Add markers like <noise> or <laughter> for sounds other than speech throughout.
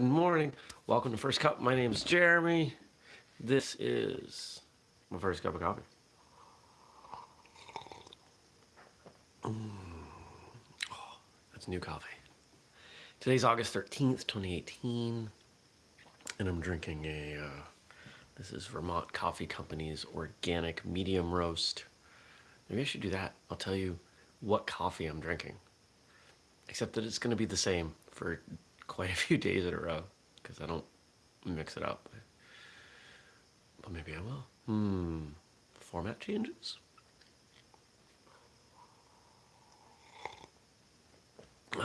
Good morning. Welcome to First Cup. My name is Jeremy. This is my first cup of coffee. Mm. Oh, that's new coffee. Today's August 13th, 2018, and I'm drinking a, uh, this is Vermont Coffee Company's organic medium roast. Maybe I should do that. I'll tell you what coffee I'm drinking. Except that it's going to be the same for quite a few days in a row because I don't mix it up. But maybe I will. Hmm. Format changes? <sighs>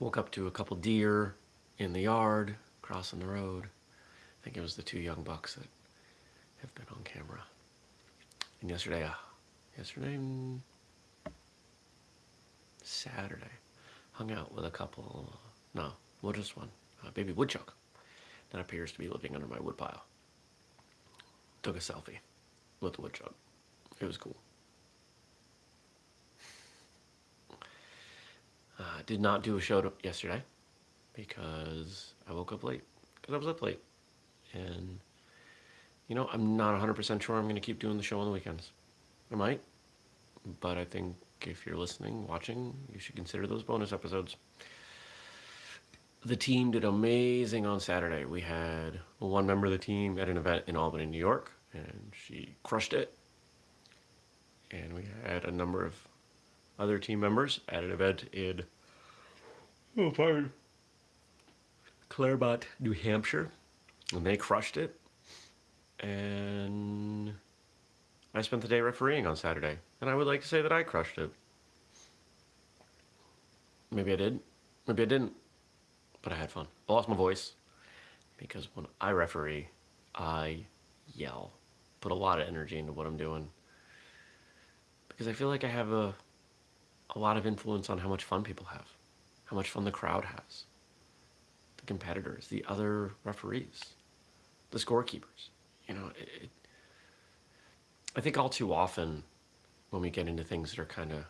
Woke up to a couple deer in the yard, crossing the road. I think it was the two young bucks that have been on camera. And yesterday, uh, yesterday, mm, Saturday, hung out with a couple, no, well just one, a baby woodchuck that appears to be living under my woodpile. Took a selfie with the woodchuck. It was cool. Uh, did not do a show yesterday because I woke up late. Because I was up late. And, you know, I'm not 100% sure I'm going to keep doing the show on the weekends. I might. But I think if you're listening, watching, you should consider those bonus episodes. The team did amazing on Saturday. We had one member of the team at an event in Albany, New York, and she crushed it. And we had a number of other team members at an event in oh, pardon, Claremont, New Hampshire, and they crushed it. And I spent the day refereeing on Saturday, and I would like to say that I crushed it. Maybe I did, maybe I didn't, but I had fun. I lost my voice because when I referee, I yell, put a lot of energy into what I'm doing because I feel like I have a a lot of influence on how much fun people have, how much fun the crowd has, the competitors, the other referees, the scorekeepers. You know, it, it, I think all too often when we get into things that are kind of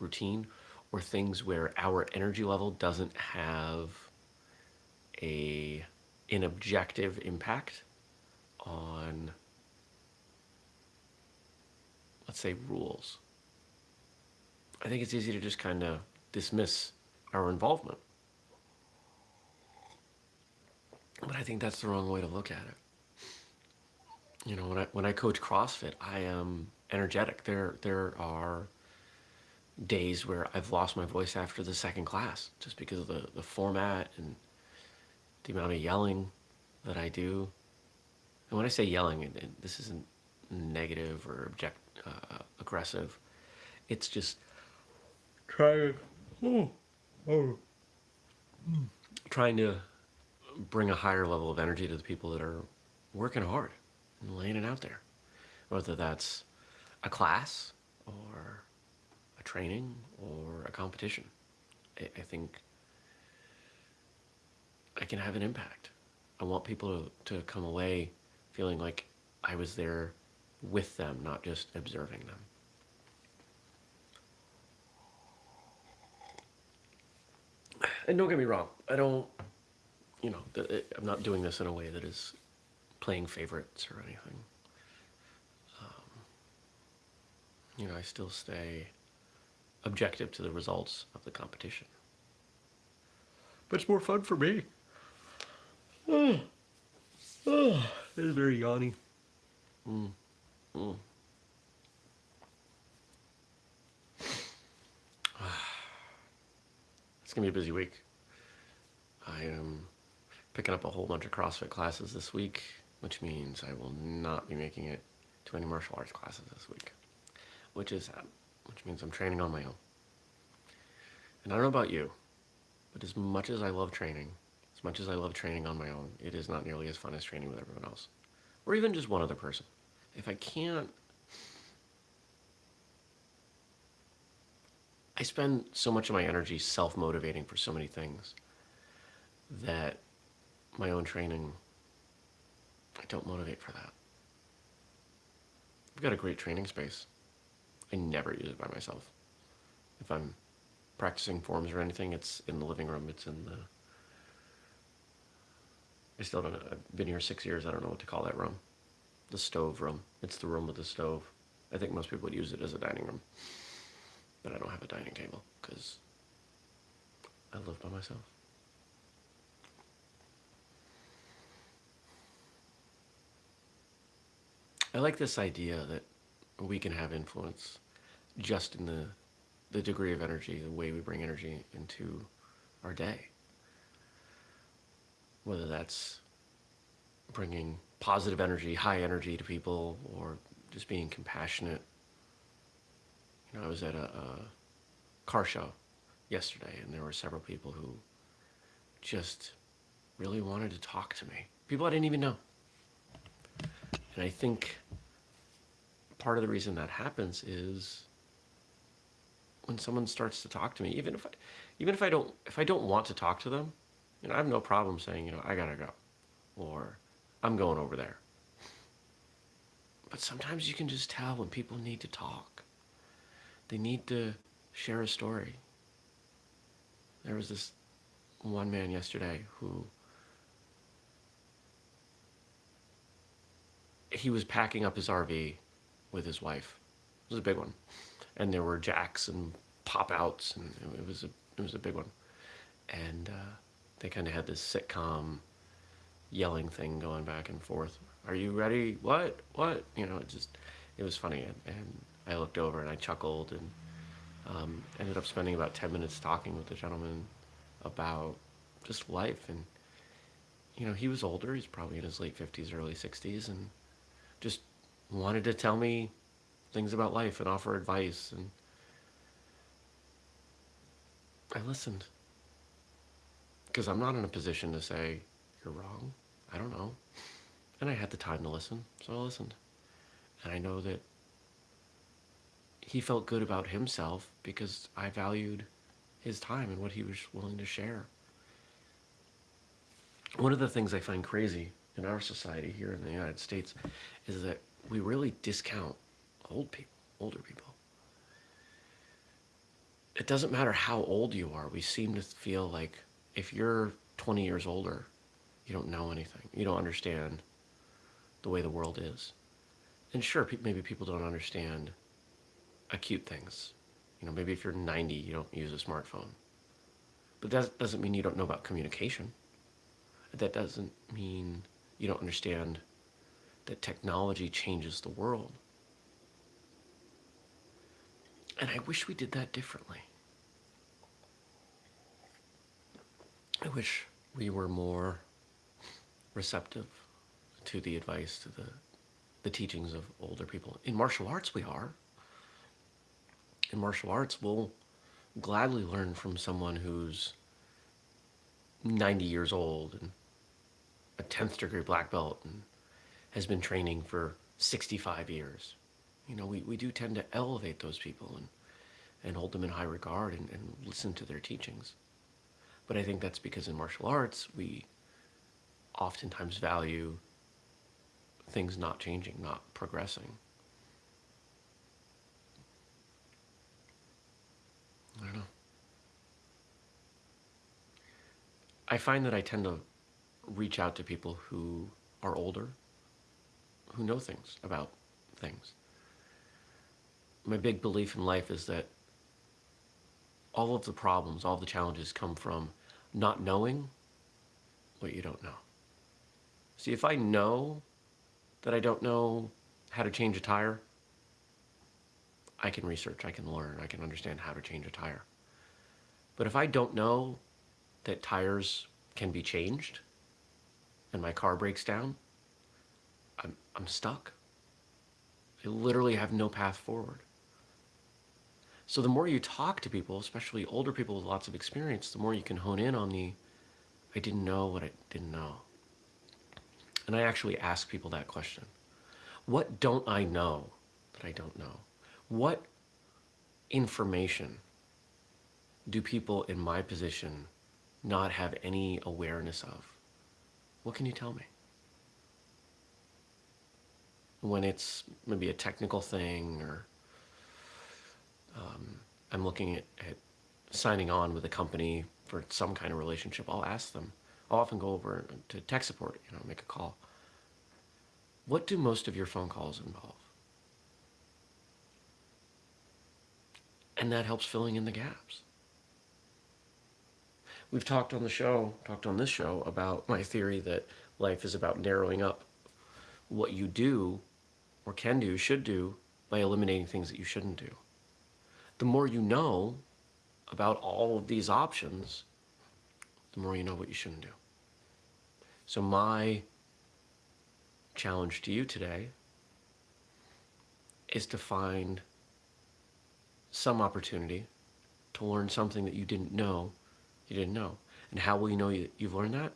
routine or things where our energy level doesn't have a an objective impact on let's say rules I think it's easy to just kind of dismiss our involvement. But I think that's the wrong way to look at it. You know, when I when I coach CrossFit, I am energetic. There there are days where I've lost my voice after the second class just because of the, the format and the amount of yelling that I do. And when I say yelling, this isn't negative or object, uh, aggressive. It's just trying, oh, oh, trying to bring a higher level of energy to the people that are working hard and laying it out there. Whether that's a class or a training or a competition. I, I think I can have an impact. I want people to, come away feeling like I was there with them, not just observing them. and don't get me wrong, I don't, you know, I'm not doing this in a way that is playing favorites or anything. Um, you know, I still stay objective to the results of the competition. But it's more fun for me. Oh, oh, it is very yawny. Mm. <sighs> Mm. It's gonna be a busy week. I am picking up a whole bunch of CrossFit classes this week, which means I will not be making it to any martial arts classes this week, which is sad, which means I'm training on my own. And I don't know about you, but as much as I love training, as much as I love training on my own, it is not nearly as fun as training with everyone else, or even just one other person. If I can't I spend so much of my energy self-motivating for so many things that my own training, I don't motivate for that. I've got a great training space. I never use it by myself. If I'm practicing forms or anything, it's in the living room, it's in the I still don't know. I've been here six years. I don't know what to call that room. The stove room. It's the room with the stove. I think most people would use it as a dining room. But I don't have a dining table because I live by myself. I like this idea that we can have influence just in the the degree of energy, the way we bring energy into our day. Whether that's bringing positive energy, high energy to people, or just being compassionate. You know, I was at a, a car show yesterday, and there were several people who just really wanted to talk to me. People I didn't even know. And I think part of the reason that happens is when someone starts to talk to me, even if I, even if I don't, if I don't want to talk to them, you know, I have no problem saying, you know, I gotta go, or I'm going over there. But sometimes you can just tell when people need to talk. They need to share a story. There was this one man yesterday who he was packing up his RV with his wife. It was a big one and there were jacks and pop outs, and it was a it was a big one. And uh, they kind of had this sitcom yelling thing going back and forth. Are you ready? What? What? You know, it just it was funny, and, and I looked over and I chuckled and um, ended up spending about ten minutes talking with the gentleman about just life and you know he was older he's probably in his late 50s early 60s and just wanted to tell me things about life and offer advice and I listened because I'm not in a position to say you're wrong I don't know and I had the time to listen so I listened and I know that he felt good about himself because I valued his time and what he was willing to share one of the things I find crazy in our society here in the United States is that we really discount old people, older people. It doesn't matter how old you are. We seem to feel like if you're 20 years older, you don't know anything. You don't understand the way the world is. And sure, maybe people don't understand acute things. You know, maybe if you're 90, you don't use a smartphone. But that doesn't mean you don't know about communication. That doesn't mean you don't understand that technology changes the world. And I wish we did that differently. I wish we were more receptive to the advice, to the, the teachings of older people. In martial arts, we are. In martial arts, we'll gladly learn from someone who's 90 years old and a 10th degree black belt and has been training for 65 years you know, we, we do tend to elevate those people and, and hold them in high regard and, and listen to their teachings. But I think that's because in martial arts, we oftentimes value things not changing, not progressing. I don't know. I find that I tend to reach out to people who are older, who know things about things my big belief in life is that all of the problems, all the challenges come from not knowing what you don't know. See, if I know that I don't know how to change a tire, I can research, I can learn, I can understand how to change a tire. But if I don't know that tires can be changed and my car breaks down, I'm, I'm stuck. I literally have no path forward. So the more you talk to people, especially older people with lots of experience, the more you can hone in on the, I didn't know what I didn't know. And I actually ask people that question. What don't I know that I don't know? What information do people in my position not have any awareness of? What can you tell me? When it's maybe a technical thing or um, I'm looking at, at signing on with a company for some kind of relationship, I'll ask them, I'll often go over to tech support, you know, make a call. What do most of your phone calls involve? And that helps filling in the gaps. We've talked on the show, talked on this show about my theory that life is about narrowing up what you do or can do, should do, by eliminating things that you shouldn't do. The more you know about all of these options, the more you know what you shouldn't do. So my challenge to you today is to find some opportunity to learn something that you didn't know you didn't know. And how will you know you, you've learned that?